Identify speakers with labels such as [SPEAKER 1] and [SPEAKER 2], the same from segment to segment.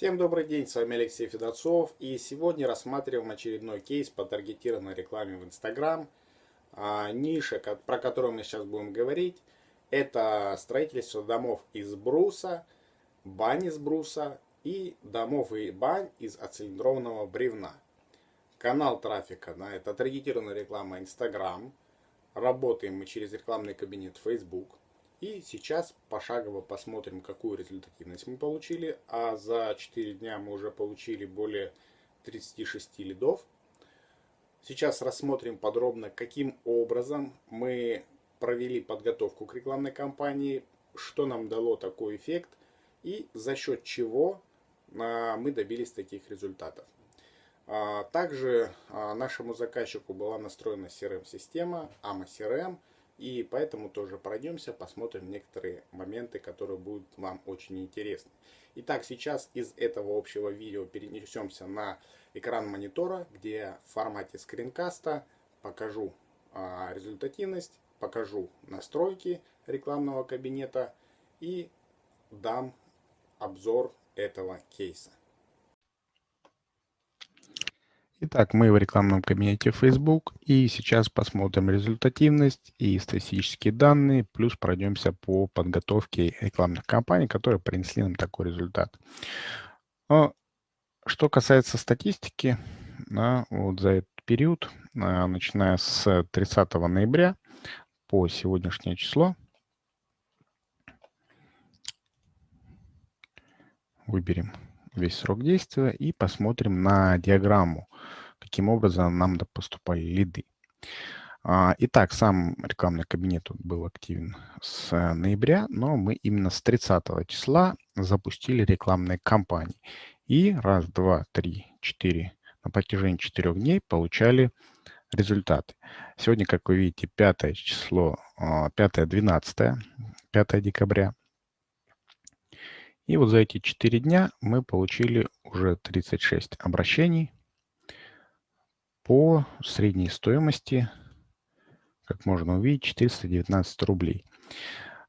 [SPEAKER 1] Всем добрый день, с вами Алексей Федорцов и сегодня рассматриваем очередной кейс по таргетированной рекламе в Instagram. А, ниша, про которую мы сейчас будем говорить, это строительство домов из бруса, бань из бруса и домов и бань из оцилиндрованного бревна. Канал трафика, да, это таргетированная реклама Instagram. Работаем мы через рекламный кабинет Facebook. И сейчас пошагово посмотрим, какую результативность мы получили. А за 4 дня мы уже получили более 36 лидов. Сейчас рассмотрим подробно, каким образом мы провели подготовку к рекламной кампании, что нам дало такой эффект и за счет чего а, мы добились таких результатов. А, также а, нашему заказчику была настроена CRM-система, AMA CRM – и поэтому тоже пройдемся, посмотрим некоторые моменты, которые будут вам очень интересны. Итак, сейчас из этого общего видео перенесемся на экран монитора, где в формате скринкаста покажу а, результативность, покажу настройки рекламного кабинета и дам обзор этого кейса.
[SPEAKER 2] Итак, мы в рекламном кабинете Facebook и сейчас посмотрим результативность и статистические данные, плюс пройдемся по подготовке рекламных кампаний, которые принесли нам такой результат. Что касается статистики, да, вот за этот период, а, начиная с 30 ноября по сегодняшнее число, выберем весь срок действия и посмотрим на диаграмму, каким образом нам поступали лиды. А, итак, сам рекламный кабинет был активен с ноября, но мы именно с 30 числа запустили рекламные кампании. И раз, два, три, четыре, на протяжении четырех дней получали результаты. Сегодня, как вы видите, 5 число, 5-12, а, 5 декабря. И вот за эти 4 дня мы получили уже 36 обращений по средней стоимости, как можно увидеть, 419 рублей.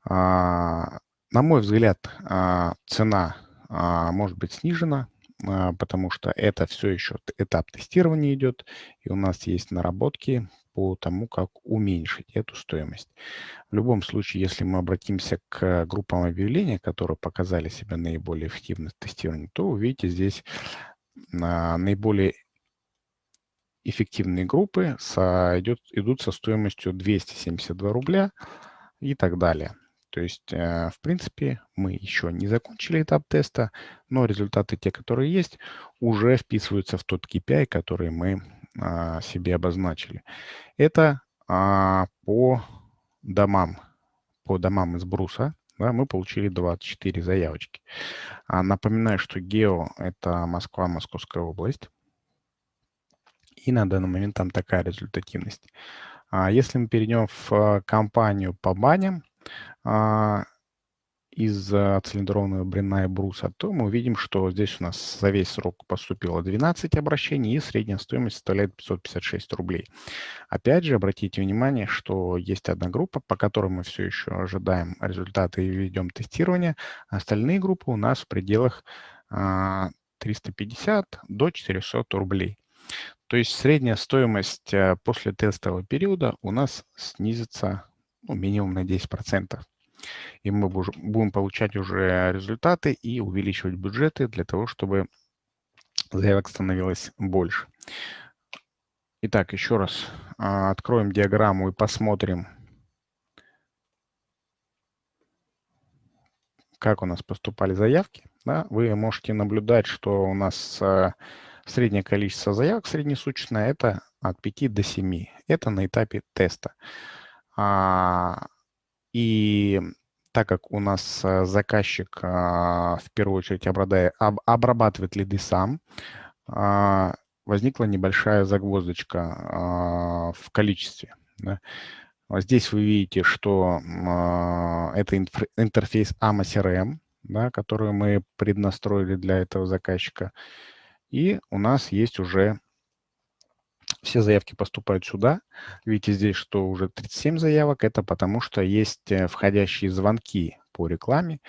[SPEAKER 2] А, на мой взгляд, а, цена а, может быть снижена, потому что это все еще этап тестирования идет, и у нас есть наработки по тому, как уменьшить эту стоимость. В любом случае, если мы обратимся к группам объявления, которые показали себя наиболее эффективно в тестировании, то увидите здесь наиболее эффективные группы со, идет, идут со стоимостью 272 рубля и так далее. То есть, э, в принципе, мы еще не закончили этап теста, но результаты, те, которые есть, уже вписываются в тот KPI, который мы а, себе обозначили. Это а, по домам, по домам из бруса. Да, мы получили 24 заявочки. А, напоминаю, что гео – это Москва, Московская область. И на данный момент там такая результативность. А если мы перейдем в а, компанию по баням, а, из цилиндрованного брена и бруса, то мы увидим, что здесь у нас за весь срок поступило 12 обращений, и средняя стоимость составляет 556 рублей. Опять же, обратите внимание, что есть одна группа, по которой мы все еще ожидаем результаты и ведем тестирование. Остальные группы у нас в пределах 350 до 400 рублей. То есть средняя стоимость э, после тестового периода у нас снизится ну, минимум на 10%. И мы будем получать уже результаты и увеличивать бюджеты для того, чтобы заявок становилось больше. Итак, еще раз а, откроем диаграмму и посмотрим, как у нас поступали заявки. Да, вы можете наблюдать, что у нас э, Среднее количество заявок среднесуточное – это от 5 до 7. Это на этапе теста. А, и так как у нас э, заказчик а, в первую очередь обрабатывает лиды сам, а, возникла небольшая загвоздочка в количестве. Здесь вы видите, что это интерфейс AMA CRM, да, который мы преднастроили для этого заказчика. И у нас есть уже все заявки поступают сюда. Видите здесь, что уже 37 заявок. Это потому что есть э, входящие звонки по рекламе.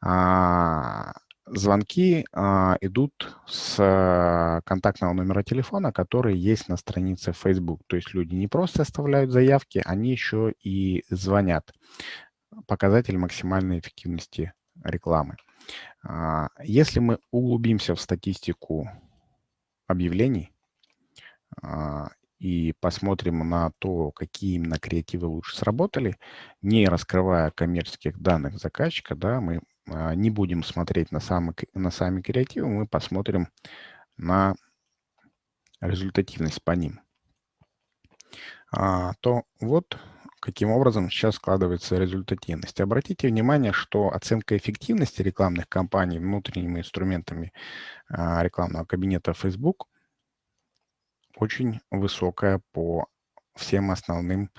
[SPEAKER 2] А, звонки а, идут с а, контактного номера телефона, который есть на странице Facebook. То есть люди не просто оставляют заявки, они еще и звонят. Показатель максимальной эффективности рекламы. А, если мы углубимся в статистику объявлений и посмотрим на то, какие именно креативы лучше сработали, не раскрывая коммерческих данных заказчика, да, мы а, не будем смотреть на, самый, на сами креативы, мы посмотрим на результативность по ним. То вот каким образом сейчас складывается результативность. Обратите внимание, что оценка эффективности рекламных кампаний внутренними инструментами а, рекламного кабинета Facebook очень высокая по всем основным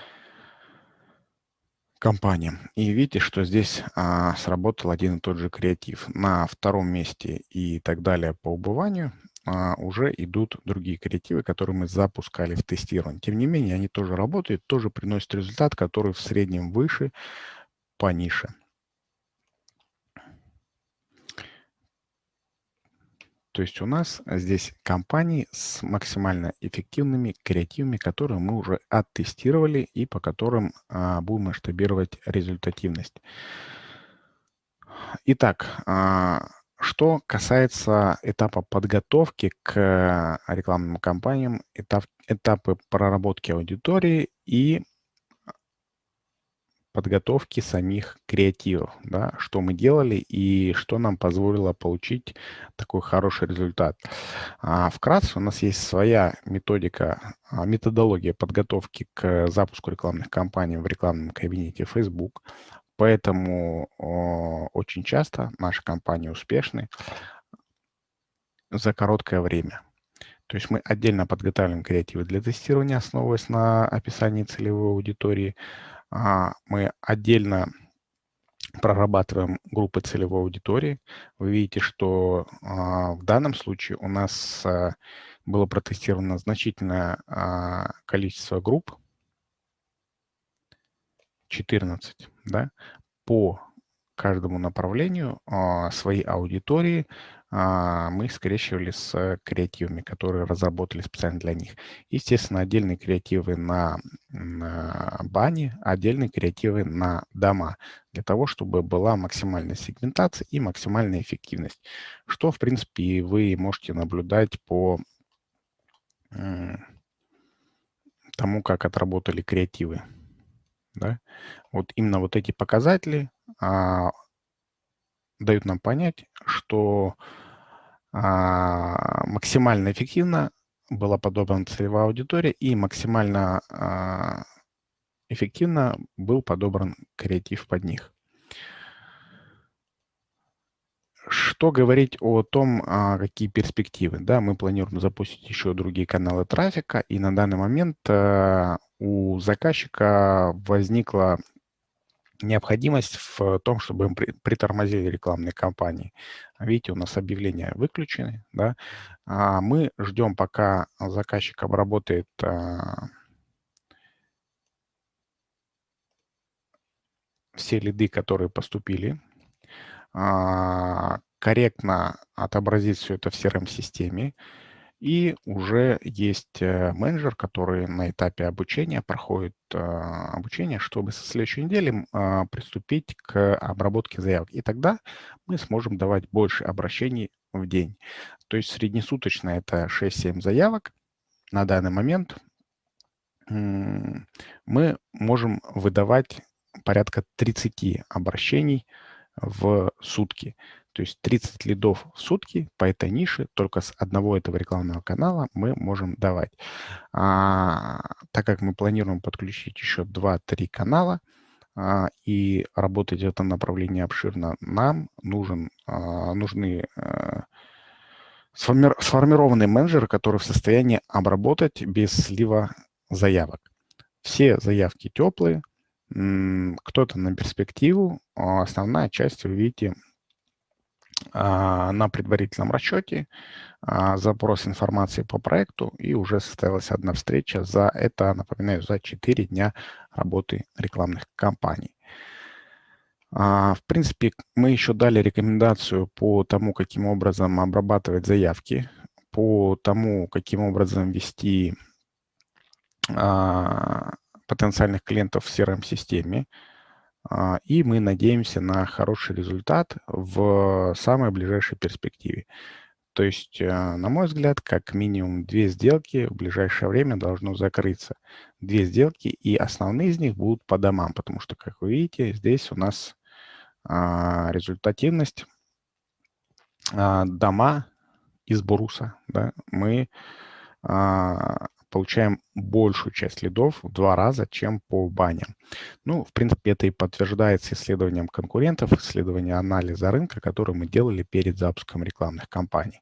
[SPEAKER 2] компаниям. И видите, что здесь а, сработал один и тот же креатив. На втором месте и так далее по убыванию а, уже идут другие креативы, которые мы запускали в тестирование. Тем не менее, они тоже работают, тоже приносят результат, который в среднем выше по нише. То есть у нас здесь компании с максимально эффективными креативами, которые мы уже оттестировали и по которым а, будем масштабировать результативность. Итак, а, что касается этапа подготовки к рекламным кампаниям, этап, этапы проработки аудитории и подготовки самих креативов, да, что мы делали и что нам позволило получить такой хороший результат. А вкратце у нас есть своя методика, а, методология подготовки к запуску рекламных кампаний в рекламном кабинете Facebook. Поэтому очень часто наши компании успешны за короткое время. То есть мы отдельно подготавливаем креативы для тестирования, основываясь на описании целевой аудитории. А, мы отдельно прорабатываем группы целевой аудитории. Вы видите, что а, в данном случае у нас а, было протестировано значительное количество групп, 14, да, по каждому направлению своей аудитории мы скрещивали с креативами, которые разработали специально для них. Естественно, отдельные креативы на, на бане, отдельные креативы на дома, для того, чтобы была максимальная сегментация и максимальная эффективность, что, в принципе, вы можете наблюдать по тому, как отработали креативы. Да? Вот именно вот эти показатели а, дают нам понять, что а, максимально эффективно была подобрана целевая аудитория и максимально а, эффективно был подобран креатив под них. Что говорить о том, а, какие перспективы? Да, мы планируем запустить еще другие каналы трафика, и на данный момент а, у заказчика возникла необходимость в том, чтобы мы притормозили рекламные кампании. Видите, у нас объявления выключены. Да? А мы ждем, пока заказчик обработает а, все лиды, которые поступили, а, корректно отобразить все это в CRM-системе, и уже есть э, менеджер, который на этапе обучения проходит а, обучение, чтобы со следующей недели а, приступить к обработке заявок. И тогда мы сможем давать больше обращений в день. То есть среднесуточно это 6-7 заявок. На данный момент мы можем выдавать порядка 30 обращений в сутки. То есть 30 лидов в сутки по этой нише только с одного этого рекламного канала мы можем давать. А, так как мы планируем подключить еще 2-3 канала а, и работать в этом направлении обширно, нам нужен, а, нужны а, сформи сформированные менеджеры, которые в состоянии обработать без слива заявок. Все заявки теплые, кто-то на перспективу, а основная часть вы видите на предварительном расчете, а, запрос информации по проекту, и уже состоялась одна встреча за это, напоминаю, за 4 дня работы рекламных кампаний. А, в принципе, мы еще дали рекомендацию по тому, каким образом обрабатывать заявки, по тому, каким образом вести а, потенциальных клиентов в CRM-системе. А, и мы надеемся на хороший результат в самой ближайшей перспективе. То есть, э, на мой взгляд, как минимум две сделки в ближайшее время должно закрыться. Две сделки, и основные из них будут по домам, потому что, как вы видите, здесь у нас а, результативность а, дома из бруса. Да, мы получаем большую часть лидов в два раза, чем по баням. Ну, в принципе, это и подтверждается исследованием конкурентов, исследованием анализа рынка, который мы делали перед запуском рекламных кампаний.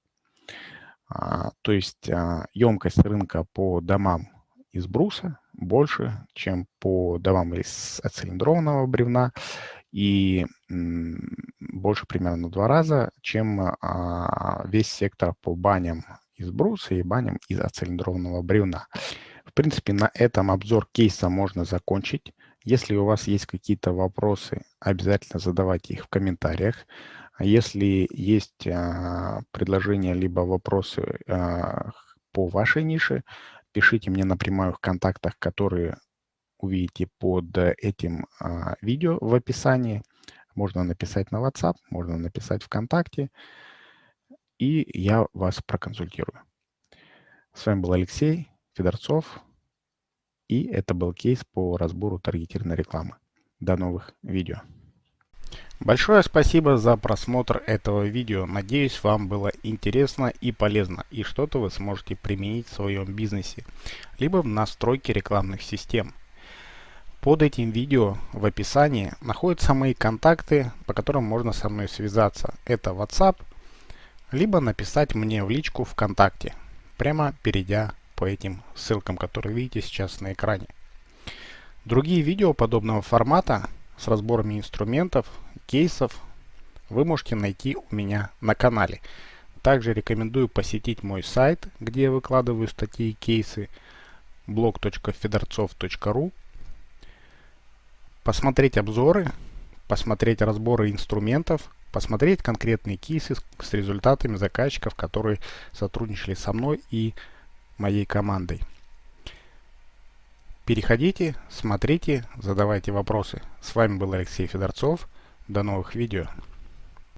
[SPEAKER 2] А, то есть а, емкость рынка по домам из бруса больше, чем по домам из оцилиндрованного бревна и больше примерно в два раза, чем а, весь сектор по баням из бруса и баням из оцилиндрованного бревна. В принципе, на этом обзор кейса можно закончить. Если у вас есть какие-то вопросы, обязательно задавайте их в комментариях. А если есть а, предложения либо вопросы а, по вашей нише, пишите мне напрямую в контактах, которые увидите под этим а, видео в описании. Можно написать на WhatsApp, можно написать ВКонтакте, и я вас проконсультирую. С вами был Алексей Федорцов, и это был кейс по разбору таргетированной рекламы. До новых видео. Большое спасибо за просмотр этого видео. Надеюсь, вам было интересно и полезно, и что-то вы сможете применить в своем бизнесе, либо в настройке рекламных систем. Под этим видео в описании находятся мои контакты, по которым можно со мной связаться. Это WhatsApp, либо написать мне в личку ВКонтакте, прямо перейдя по этим ссылкам, которые видите сейчас на экране. Другие видео подобного формата с разборами инструментов кейсов вы можете найти у меня на канале. Также рекомендую посетить мой сайт, где я выкладываю статьи и кейсы blog.fedorцов.ru Посмотреть обзоры, посмотреть разборы инструментов, посмотреть конкретные кейсы с результатами заказчиков, которые сотрудничали со мной и моей командой. Переходите, смотрите, задавайте вопросы. С вами был Алексей Федорцов. До новых видео.